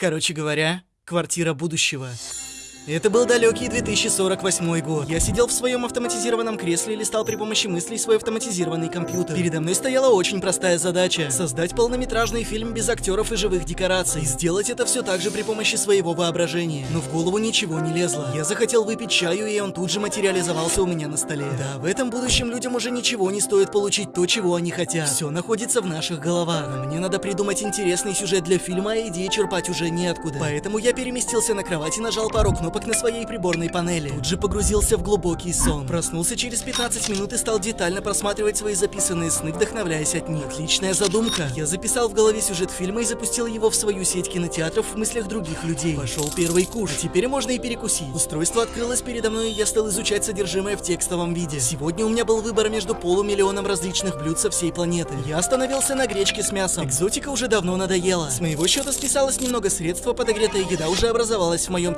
Короче говоря, квартира будущего. Это был далекий 2048 год. Я сидел в своем автоматизированном кресле и листал при помощи мыслей свой автоматизированный компьютер. Передо мной стояла очень простая задача — создать полнометражный фильм без актеров и живых декораций. Сделать это все так же при помощи своего воображения. Но в голову ничего не лезло. Я захотел выпить чаю, и он тут же материализовался у меня на столе. Да, в этом будущем людям уже ничего не стоит получить то, чего они хотят. Все находится в наших головах. Но мне надо придумать интересный сюжет для фильма, а идеи черпать уже неоткуда. Поэтому я переместился на кровать и нажал пару кнопок кнопок на своей приборной панели. Тут же погрузился в глубокий сон. Проснулся через 15 минут и стал детально просматривать свои записанные сны, вдохновляясь от них. Отличная задумка. Я записал в голове сюжет фильма и запустил его в свою сеть кинотеатров в мыслях других людей. Пошел первый куш. А теперь можно и перекусить. Устройство открылось передо мной, и я стал изучать содержимое в текстовом виде. Сегодня у меня был выбор между полумиллионом различных блюд со всей планеты. Я остановился на гречке с мясом. Экзотика уже давно надоела. С моего счета списалось немного средств, подогретая еда уже образовалась в моем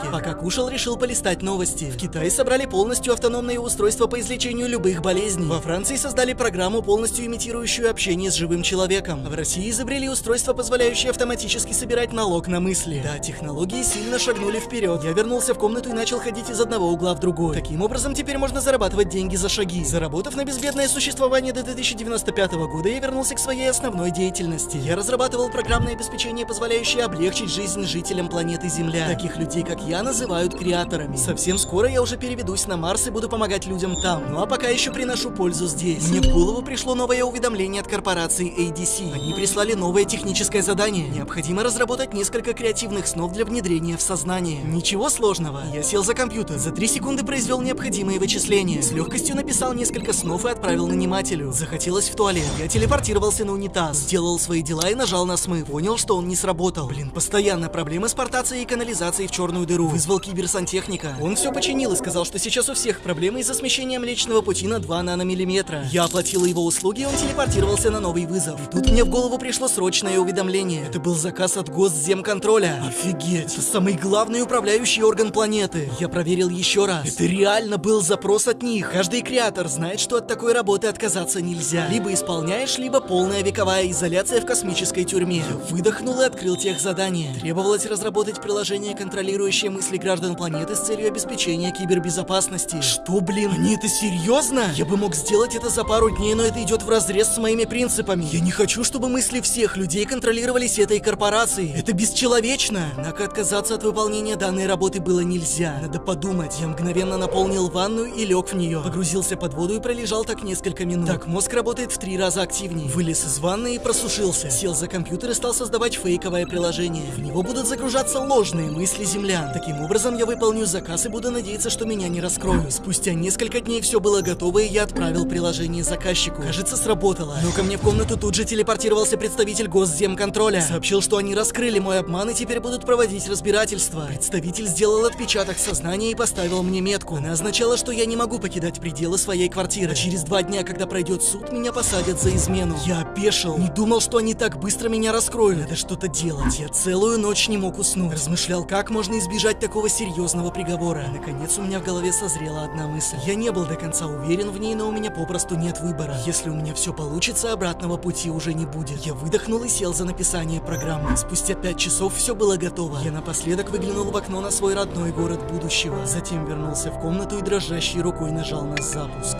теплодильнике. Пока кушал, решил полистать новости. В Китае собрали полностью автономные устройства по излечению любых болезней. Во Франции создали программу, полностью имитирующую общение с живым человеком. В России изобрели устройство, позволяющее автоматически собирать налог на мысли. Да, технологии сильно шагнули вперед. Я вернулся в комнату и начал ходить из одного угла в другой. Таким образом, теперь можно зарабатывать деньги за шаги. Заработав на безбедное существование до 2095 года, я вернулся к своей основной деятельности. Я разрабатывал программное обеспечение, позволяющее облегчить жизнь жителям планеты Земля. Таких людей, как я, называют креаторами. Совсем скоро я уже переведусь на Марс и буду помогать людям там. Ну а пока еще приношу пользу здесь. Мне в голову пришло новое уведомление от корпорации ADC. Они прислали новое техническое задание. Необходимо разработать несколько креативных снов для внедрения в сознание. Ничего сложного. Я сел за компьютер. За три секунды произвел необходимые вычисления. С легкостью написал несколько снов и отправил нанимателю. Захотелось в туалет. Я телепортировался на унитаз. Сделал свои дела и нажал на смыв. Понял, что он не сработал. Блин, постоянно проблемы с портацией и канализацией в черную дыру вызвал киберсантехника. Он все починил и сказал, что сейчас у всех проблемы из-за смещения Млечного Пути на 2 наномиллиметра. Я оплатил его услуги, и он телепортировался на новый вызов. И тут мне в голову пришло срочное уведомление. Это был заказ от Госземконтроля. Офигеть, это самый главный управляющий орган планеты. Я проверил еще раз. Это реально был запрос от них. Каждый креатор знает, что от такой работы отказаться нельзя. Либо исполняешь, либо полная вековая изоляция в космической тюрьме. Я выдохнул и открыл тех задание. Требовалось разработать приложение, контролирующее мысли граждан планеты с целью обеспечения кибербезопасности. Что, блин, они это серьезно? Я бы мог сделать это за пару дней, но это идет в разрез с моими принципами. Я не хочу, чтобы мысли всех людей контролировались этой корпорацией. Это бесчеловечно. Однако отказаться от выполнения данной работы было нельзя. Надо подумать. Я мгновенно наполнил ванную и лег в нее. Погрузился под воду и пролежал так несколько минут. Так, мозг работает в три раза активнее. Вылез из ванны и просушился. Сел за компьютер и стал создавать фейковое приложение. В него будут загружаться ложные мысли землян. Таким образом, я выполню заказ и буду надеяться, что меня не раскроют. Спустя несколько дней все было готово, и я отправил приложение заказчику. Кажется, сработало. Но ко мне в комнату тут же телепортировался представитель Госземконтроля. Сообщил, что они раскрыли мой обман и теперь будут проводить разбирательство. Представитель сделал отпечаток сознания и поставил мне метку. Она означала, что я не могу покидать пределы своей квартиры. А через два дня, когда пройдет суд, меня посадят за измену. Я опешил. Не думал, что они так быстро меня раскроют. Надо что-то делать. Я целую ночь не мог уснуть. Размышлял, как можно избежать такого серьезного приговора. Наконец у меня в голове созрела одна мысль. Я не был до конца уверен в ней, но у меня попросту нет выбора. Если у меня все получится, обратного пути уже не будет. Я выдохнул и сел за написание программы. Спустя пять часов все было готово. Я напоследок выглянул в окно на свой родной город будущего. Затем вернулся в комнату и дрожащей рукой нажал на запуск.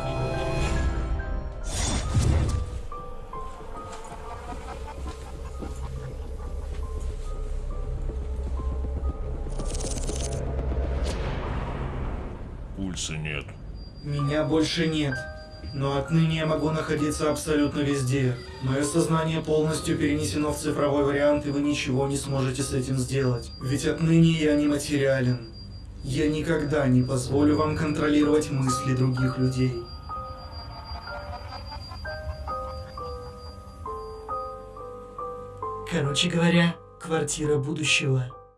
Пульса нет. Меня больше нет. Но отныне я могу находиться абсолютно везде. Мое сознание полностью перенесено в цифровой вариант, и вы ничего не сможете с этим сделать. Ведь отныне я не материален. Я никогда не позволю вам контролировать мысли других людей. Короче говоря, квартира будущего.